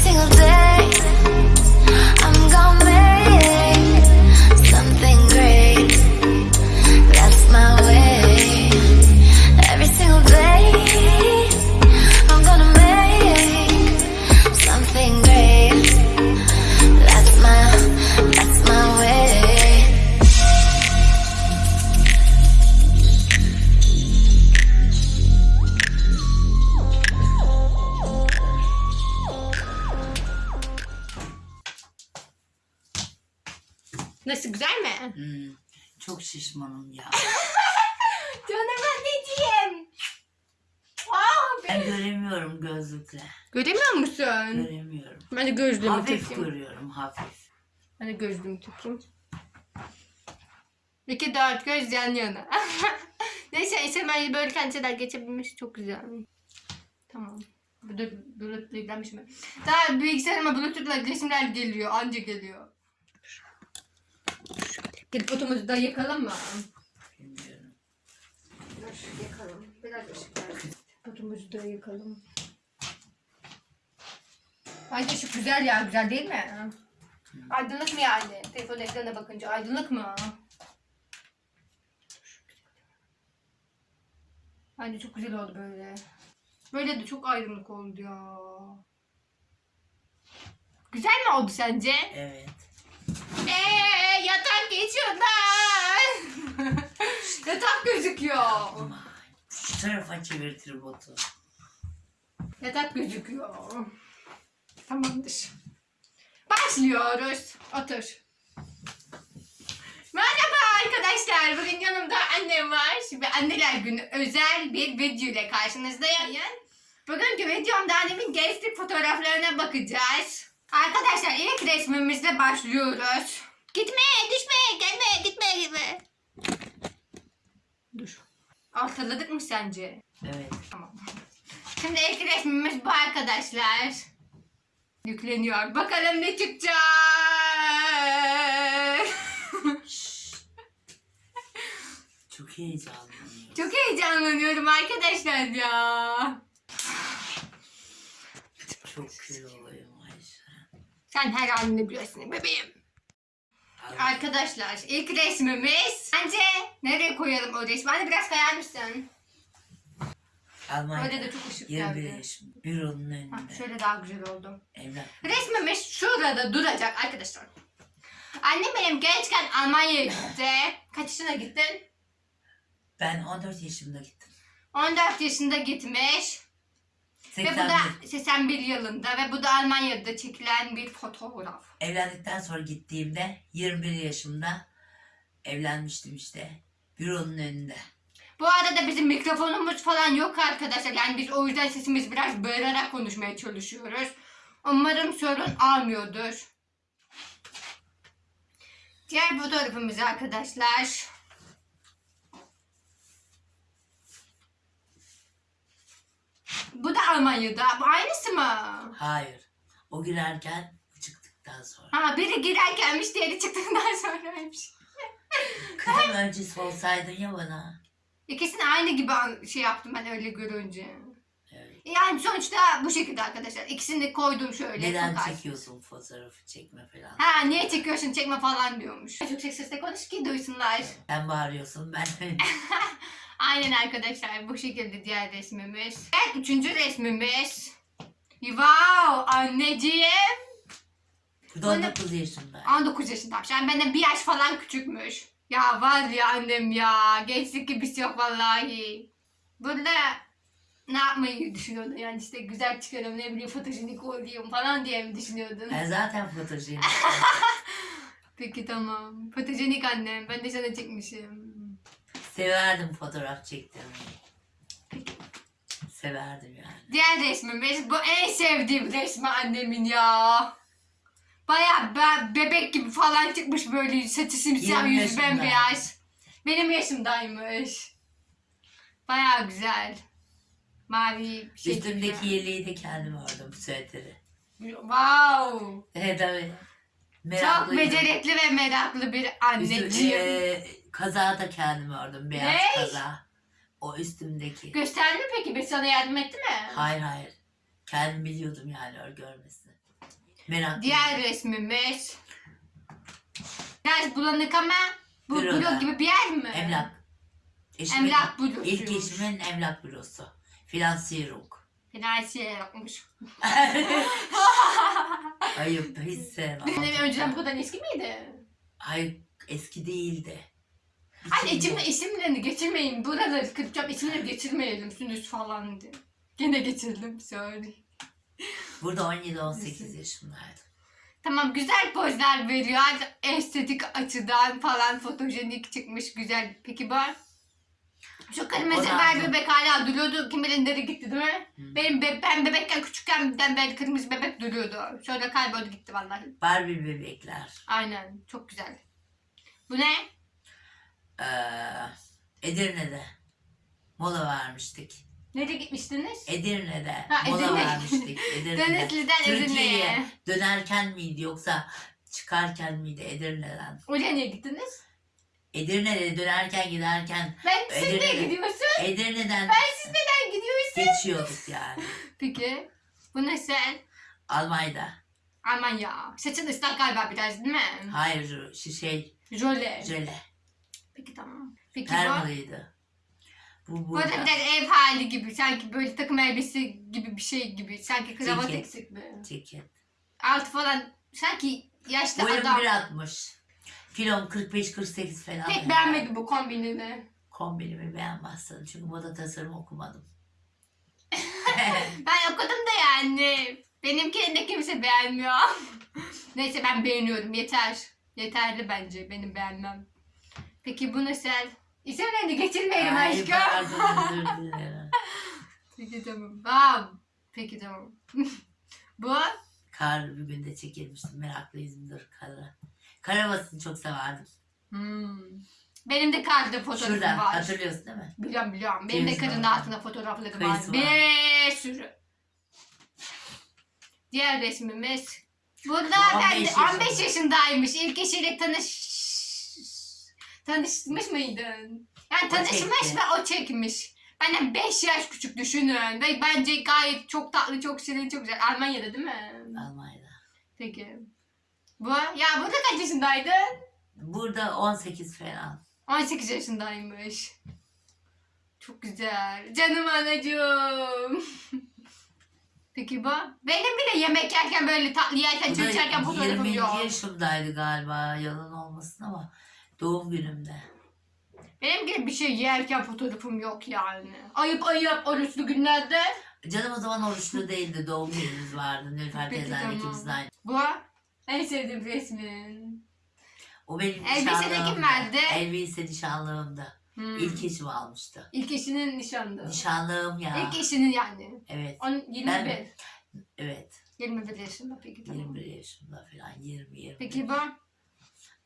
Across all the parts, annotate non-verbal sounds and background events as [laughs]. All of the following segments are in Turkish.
single day. Nasıl güzel mi? Hmm, çok şişmanım ya. [laughs] Canım anneciğim. Aa, Ben göremiyorum gözlükle. Göremiyor musun? Göremiyorum. Ben de gözlüğümü Hafif takayım. görüyorum hafif. Ben de gözlüğümü takayım. İki dört göz yan yana. [laughs] Neyse SMR'yi böyle kendiler geçebilmiş çok güzel. Tamam. Burada Bluetooth'la ilgilenmiş mi? Daha bilgisayarıma Bluetooth'la resimler geliyor. Anca geliyor. Gidip fotomuzu da yakalım mı? Bilmiyorum. Dur yakalım. Biraz ışık ver. Fotomuzu da yakalım. Bence şu güzel ya. Güzel değil mi? Aydınlık mı yani? Telefon ekranına bakınca aydınlık mı? Bence çok güzel oldu böyle. Böyle de çok aydınlık oldu ya. Güzel mi oldu sence? Evet. Eee yatak geçiyorlar. [laughs] yatak gözüküyor. Şu tarafa çevir tribotu. Yatak gözüküyor. Tamamdır. Başlıyoruz. Otur. Merhaba arkadaşlar. Bugün yanımda annem var. Ve anneler günü özel bir video ile karşınızdayım. Bugünkü videomda annemin gençlik fotoğraflarına bakacağız. Arkadaşlar ilk resmimizle başlıyoruz. Gitme, düşme, gelme, gitme, gitme. Dur. Altıladık mı sence? Evet. Tamam. Şimdi ilk resmimiz bu arkadaşlar. Yükleniyor. Bakalım ne çıkacak. Çok heyecanlıyım. Çok heyecanlanıyorum arkadaşlar ya. Çok kül oluyorum Ayşe. Sen her halini biliyorsun bebeğim. Arkadaşlar ilk resmimiz. Bence nereye koyalım o resmi? Hadi biraz kayar mısın? Almanya'da Öyle de çok ışık 21 geldi. yaşım. Büronun Ha, önünde. şöyle daha güzel oldu. Evlat. Resmimiz şurada duracak arkadaşlar. Annem benim gençken Almanya'ya gitti. Kaç yaşına gittin? Ben 14 yaşımda gittim. 14 yaşında gitmiş. Ve bu da 81. 81 yılında ve bu da Almanya'da çekilen bir fotoğraf. Evlendikten sonra gittiğimde 21 yaşımda evlenmiştim işte. Büronun önünde. Bu arada bizim mikrofonumuz falan yok arkadaşlar. Yani biz o yüzden sesimiz biraz bağırarak konuşmaya çalışıyoruz. Umarım sorun almıyordur. Diğer fotoğrafımız arkadaşlar. Bu da Almanya'da. Bu aynısı mı? Hayır. O girerken bu çıktıktan sonra. Ha biri girerkenmiş diğeri çıktıktan sonraymış. Kızım öncesi olsaydın ya bana. İkisini aynı gibi an- şey yaptım ben öyle görünce. Yani sonuçta bu şekilde arkadaşlar. İkisini de koydum şöyle. Neden az. çekiyorsun fotoğrafı çekme falan. Ha niye çekiyorsun çekme falan diyormuş. Çok yüksek sesle konuş ki duysunlar. Sen bağırıyorsun ben [laughs] Aynen arkadaşlar bu şekilde diğer resmimiz. Evet üçüncü resmimiz. Wow anneciğim. Bu da 19 yaşında. 19 yaşındaymış. Yani benden bir yaş falan küçükmüş. Ya var ya annem ya. Gençlik gibisi yok vallahi. Burada ne yapmayı düşünüyordun? Yani işte güzel çıkarım ne bileyim fotojenik olayım falan diye mi düşünüyordun? Ben zaten fotojenik. [laughs] Peki tamam. Fotojenik annem. Ben de sana çekmişim. Severdim fotoğraf çektirmeyi. Severdim yani. Diğer resmimiz bu en sevdiğim resmi annemin ya. Baya be- bebek gibi falan çıkmış böyle saçı simsiyah 20 yüzü bembeyaz. Benim yaşımdaymış. Baya güzel. Mavi bir şey. Üstümdeki gibi. yeleği de kendim ördüm süveteri. Wow. Evet tabii. Çok Meraklıydım. becerikli ve meraklı bir Üstü, anneciğim. e, kazağı da kendim ördüm. Beyaz Ne? kaza. O üstümdeki. Gösterdi mi peki? Ben sana yardım etti mi? Hayır hayır. Kendim biliyordum yani ör görmesini. Merak Diğer resmimiz. Biraz bulanık ama bu Büroda. blok gibi bir yer mi? Emlak. Eşimin, Emlak bürosu. İlk eşimin emlak bürosu. Finansiyerung. Finansiye yokmuş. [laughs] Ayıp hiç sevmem. Ev önceden bu kadar eski miydi? Hayır eski değildi. İçinde- içimde isimlerini geçirmeyin. Buraları kıracağım isimleri geçirmeyelim. Sünüz falan diye. Gene geçirdim. Sorry. Burada 17-18 yaşındaydım. Tamam güzel pozlar veriyor. Estetik açıdan falan fotojenik çıkmış güzel. Peki bu? Şu da ver aldım. bebek hala duruyordu. Kim bilir nereye gitti değil mi? Hı. Benim be- ben bebekken küçükken beri kırmızı bebek duruyordu. Sonra kayboldu gitti vallahi. Barbie bebekler. Aynen çok güzel. Bu ne? Ee, Edirne'de mola vermiştik. Nereye gitmiştiniz? Edirne'de Ha, mola Edirne. vermiştik. [laughs] Edirne'de. Denizli'den Edirne'ye. Dönerken miydi yoksa çıkarken miydi Edirne'den? Oraya niye gittiniz? Edirne'de dönerken giderken Ben siz Edirne'de. gidiyorsun? Edirne'den Siz neden gidiyorsun? geçiyorduk yani. Peki. Bu ne sen? Almanya'da. Aman ya. Saçın ıslak galiba biraz değil mi? Hayır şu şey Jöle. jöle. Peki tamam. Peki bu? Permalıydı. Bu Bu da burada. biraz ev hali gibi. Sanki böyle takım elbise gibi bir şey gibi. Sanki kravat Ceket. eksik mi? Ceket. Altı falan. Sanki yaşlı Boyum adam. 1.60. Kilom 45-48 falan. Pek yani. beğenmedim bu kombinini. Kombinimi beğenmezsin. Çünkü moda tasarım okumadım. [laughs] Ben okudum da yani. Benimkini de kimse beğenmiyor. [laughs] Neyse ben beğeniyorum. Yeter. Yeterli bence benim beğenmem. Peki bu nasıl? İsimlerini geçirmeyelim Ay, aşkım. [laughs] Peki tamam. Bam. Peki tamam. bu? Kar bir günde çekilmiştim. Meraklıyımdır kara. Karamasını çok severdim. Hmm. Benim de karda fotoğrafım Şurada var. hatırlıyorsun değil mi? Biliyorum biliyorum. Benim de Kıyısı karın var. altında fotoğraflarım var. Kıyısı var. Bir sürü. Diğer resmimiz. Burada 15 ben de yaşında. 15 yaşındaymış. İlk eşiyle tanış tanışmış mıydın? Yani O tanışmış çekti. ve o çekmiş. Benden 5 yaş küçük düşünün. Ve bence gayet çok tatlı, çok şirin, çok güzel. Almanya'da değil mi? Almanya'da. Peki. Bu? Ya burada kaç yaşındaydın? Burada 18 falan. 18 yaşındaymış. Çok güzel. Canım anacığım. [laughs] Peki bu? Benim bile yemek yerken böyle tatlı yerken Bu çay içerken fotoğrafım 20. yok. yaşımdaydı galiba. Yalan olmasın ama doğum günümde. Benim gibi bir şey yerken fotoğrafım yok yani. Ayıp ayıp oruçlu günlerde. Canım o zaman oruçlu değildi. Doğum günümüz vardı. Nilüfer Peki, teyzenle tamam. ikimizin aynı. Bu en sevdiğim resmin. O benim Elbise de kim nişanlığımdı. verdi? Elbise nişanlığımdı. Hmm. İlk eşim almıştı. İlk eşinin nişanlı. Nişanlığım ya. İlk eşinin yani. Evet. On, 21. Ben- Evet. 21 yaşında peki tamam. 21 yaşımda falan. 20 20. Peki bu?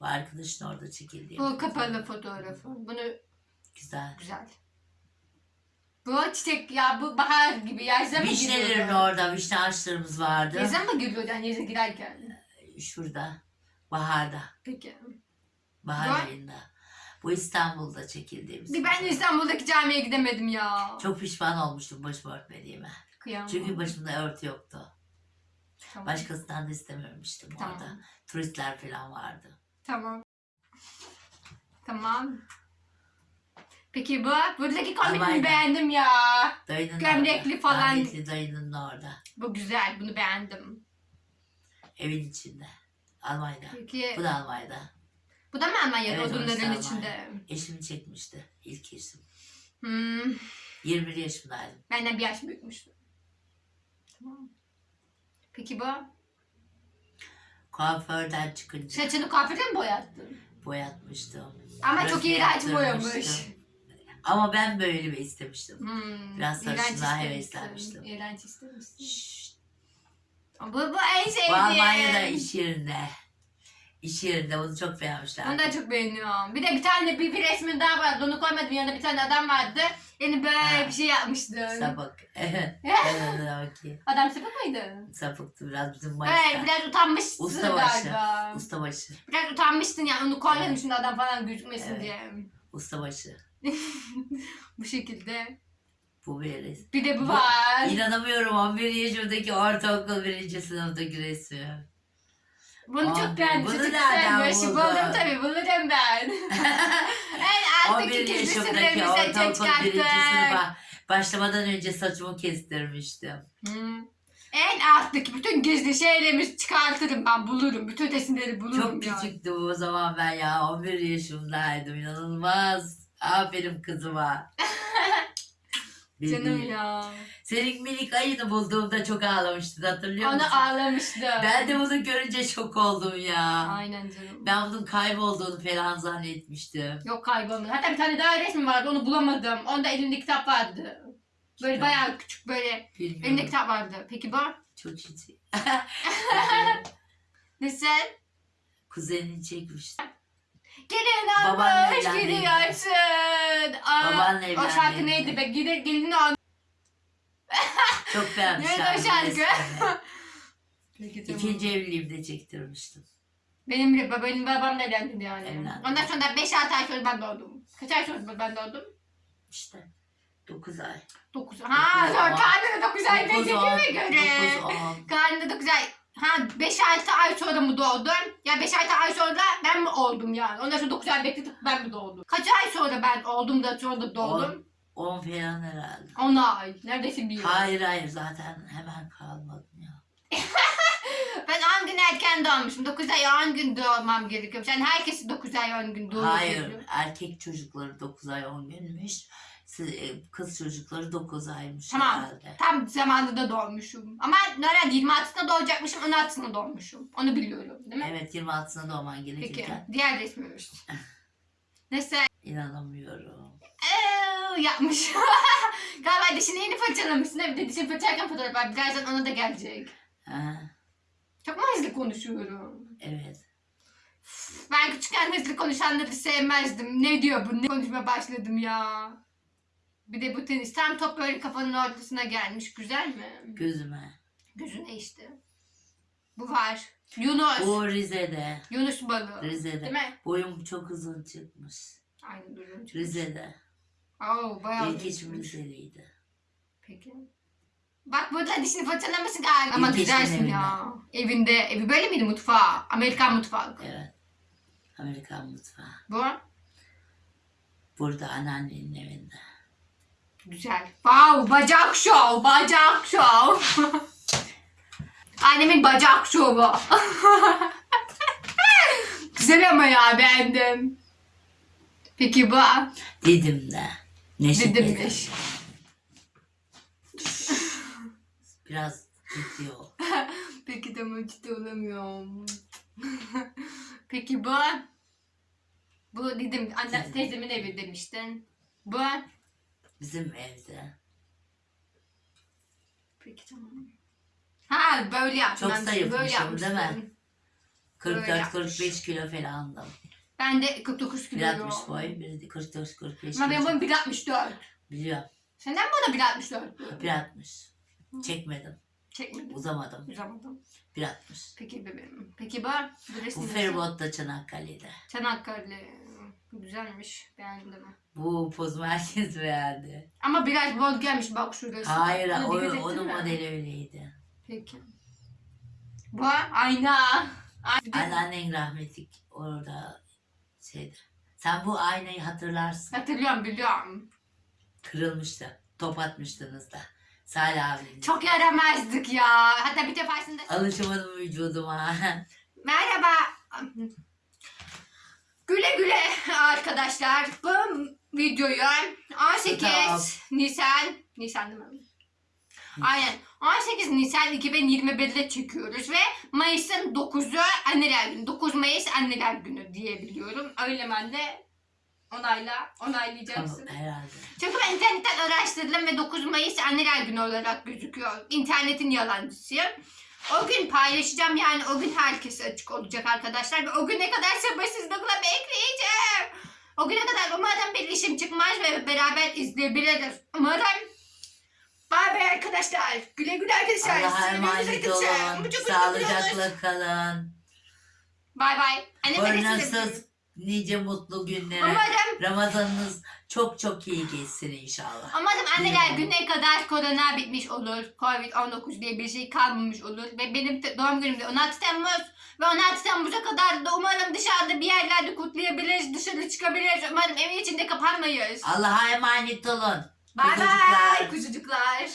Bu arkadaşın orada çekildiği. Bu kapalı fotoğrafı. Bunu Güzel. Güzel. Bu çiçek ya bu bahar gibi yazda mı Vişnelerin giriyordu? orada vişne ağaçlarımız vardı. Yazda mı giriyordu yani yaza girerken? Şurada. Baharda. Peki. Bahar Var. ayında. Bu İstanbul'da çekildiğimiz. Bir ben. İstanbul'daki camiye gidemedim ya. Çok pişman olmuştum başımı örtmediğime. Kıyamam. Çünkü başımda örtü yoktu. Tamam. Başkasından da istememiştim Tamam. orada. Turistler falan vardı. Tamam. Tamam. Peki bu? Buradaki Almanya. beğendim ya. Dayının Gömlekli orada. falan. Rahmetli dayının orada. Bu güzel. Bunu beğendim. Evin içinde. Almanya'da. Peki. Bu da Almanya'da. Bu da mı Almanya'da Evet, odunların Almanya. içinde? Eşimi çekmişti. ilk eşim. Hmm. 21 yaşındaydım. Benden bir yaş büyükmüş. Tamam. Peki bu? Kuaförden çıkınca Saçını kuaförde mi boyattın? boyatmıştım. Ama Biraz çok iğrenç boyamış. yaptırmıştım. Ama ben böyle bir istemiştim. Hmm, Biraz iğrenç sarışınlığa istemişsin, heveslenmiştim. İğrenç istemişsin. Şşş. Bu, bu en sevdiğim. Bu Almanya'da iş yerinde. İş yerinde bunu çok beğenmişler. Onu da çok beğeniyorum. Bir de bir tane bir, bir resmin daha vardı. Onu koymadım yanında bir tane adam vardı. Yani böyle Ha. bir şey yapmıştı. Sapık. [laughs] Evet. Evet. [laughs] Adam sapık mıydı? Sapıktı biraz bizim Evet başta. biraz utanmışsın Ustabaşı. galiba. Ustabaşı. Biraz utanmıştın yani onu koymadım Evet. şimdi adam falan gözükmesin Evet. diye. Ustabaşı. [laughs] Bu şekilde. Bu bir resim. Bir de bu var. İnanamıyorum 11 yaşımdaki ortaokul birinci sınıftaki resmi. Bunu Aa, çok beğendim. bunu Çocuk nereden güzelmiş. buldun? Buldum tabii. Bulurum ben. [laughs] en alttaki 11 gizli yaşımdaki ortaokul birinci çıkarttık. sınıfa başlamadan önce saçımı kestirmiştim. Hmm. En alttaki bütün gizli şeylerimizi çıkartırım ben bulurum. Bütün resimleri bulurum Çok yani. küçüktüm o zaman ben ya. 11 yaşımdaydım. inanılmaz. Aferin kızıma. [laughs] Canım ya. Senin minik ayını bulduğumda çok ağlamıştın hatırlıyor musun? Onu ağlamıştım. Ben de bunu görünce şok oldum ya. Aynen canım. Ben bunun kaybolduğunu falan zannetmiştim. Yok kaybolmadı. Hatta bir tane daha resmi vardı onu bulamadım. Onda elimde kitap vardı. Böyle Ya. bayağı küçük böyle Bilmiyorum. elimde kitap vardı. Peki bu? Çok ciddi. [laughs] Nasıl? Kuzenin çekmişti. Gelin Babanla almış evlendi. gidiyorsun. Aa, Babanla O şarkı evlendi. neydi be? Gelin, gelin almış. Çok beğenmiş. Neydi o şarkı? [laughs] Peki, tamam. İkinci evliliğimde çektirmiştim. Benim bile benim babam da evlendi yani. Evlendi. Ondan sonra 5-6 ay sonra ben doğdum. Kaç ay sonra ben doğdum? İşte 9 ay. 9. Ha, Dokuz, on. karnında 9 ay Dokuz, beklediğime on, göre. dokuz, on. Karnında 9 ay. Ha 5-6 ay sonra mı doğdun? Ya 5-6 ay sonra ben mi oldum yani? Ondan sonra 9 ay bekledik ben mi doğdum? Kaç ay sonra ben oldum da sonra doğdum? 10 falan herhalde. 10 ay. Neredeyse bir yıl. Hayır hayır zaten hemen kalmadım ya. [laughs] Ben 10 gün erken doğmuşum. 9 ay 10 gün doğmam gerekiyormuş. Yani herkesi 9 ay 10 gün doğuyor. Hayır erkek çocukları 9 ay 10 günmüş. E, Kız çocukları 9 aymış Tamam. herhalde. Tam zamanında doğmuşum. Ama herhalde 26'sında doğacakmışım, 16'sında doğmuşum. Onu biliyorum değil mi? Evet 26'sında doğman Peki, gerekirken. diğer resmimiz. [laughs] Neyse, İnanamıyorum. eee, yapmış. [laughs] Galiba dişini yeni fırçalamışsın. Bir de dişini fırçalarken fotoğraf var. Birazdan ona da gelecek. Ha, Çok mu hızlı konuşuyorum? evet. Ben küçükken hızlı konuşanları sevmezdim. Ne diyor bu? Ne konuşmaya başladım ya. Bir de bu tenis tam top böyle kafanın ortasına gelmiş. Güzel mi? Gözüme. Gözüne işte. Bu var. Yunus. O Rize'de. Yunus balığı. Rize'de. Değil mi? Boyum çok uzun çıkmış. Aynı durum. Rize'de. Oo, bayağı İlk. Rize'liydi. Peki. Bak burada dişini fırçalamışsın galiba. Ama güzelsin ya. Evinde. Evi böyle miydi mutfağı? Amerikan mutfağı. Evet. Amerikan mutfağı. Bu Burada anneannenin evinde. Güzel. Wow bacak şov. Bacak şov. Annemin bacak şovu. [laughs] güzel ama ya beğendim. Peki bu Didim'de. Neşet didimmiş. Biraz ciddi ol. [laughs] Peki tamam ciddi olamıyorum. [laughs] Peki bu? Bu dedim anne Dedim. teyzemin evi demiştin. Bu? Bizim evde. Peki tamam. Ha böyle yaptım. Çok ben, zayıfmışım, böyle değil mi? Böyle 44-45 kilo falandım. Ben de 49 kilo. 1.60 boy, biri de 44-45 Ama benim boyum 1.64. Biliyorum. Senden bana 1.64. 1.60. Çekmedim. Çekmedim. Uzamadım. Uzamadım. 1.60. Peki bebeğim. Peki bu? Bu nasıl? feribotta Çanakkale'de. Çanakkale. Güzelmiş. Beğendim. Bu pozumu herkes beğendi. Ama biraz bol gelmiş bak şurası. Hayır, Ona o, dikkat ettin onun mi? modeli öyleydi. Peki. Bu ayna. Ayna. Anneannen rahmetlik orada şeydi. Sen bu aynayı hatırlarsın. Hatırlıyorum biliyorum. Kırılmıştı. Top atmıştınız da. Salih abinin. Çok yaramazdık ya. Hatta bir defasında... Alışamadım vücuduma. [laughs] Merhaba. Güle güle [laughs] arkadaşlar. Bu videoyu 18 Tamam. Nisan... Nisan değil mi? Aynen. 18 Nisan 2021'de çekiyoruz ve Mayıs'ın 9'u Anneler Günü. 9 Mayıs Anneler Günü diyebiliyorum. Öyle ben de onayla, onaylayacaksın. Tamam, herhalde. Çünkü ben internetten araştırdım ve 9 Mayıs Anneler Günü olarak gözüküyor. İnternetin yalancısıyım. O gün paylaşacağım yani o gün herkese açık olacak arkadaşlar. Ve o güne kadar sabırsızlıkla bekleyeceğim. O güne kadar umarım bir işim çıkmaz ve beraber izleyebiliriz. Umarım. Bay bay arkadaşlar. Güle güle arkadaşlar. Allah'a emanet olun. Sağlıcakla kalın. Bay bay. Annem Kornasız nice mutlu günlere. Umarım Ramazanınız çok çok iyi geçsin inşallah. Umarım anneler gününe kadar korona bitmiş olur. Covid-19 diye bir şey kalmamış olur. Ve benim doğum günüm de 16 Temmuz. Ve 16 Temmuz'a kadar da umarım dışarıda bir yerlerde kutlayabiliriz. Dışarı çıkabiliriz. Umarım evin içinde kapanmayız. Allah'a emanet olun. Bye Kuzucuklar. bye kuzucuklar.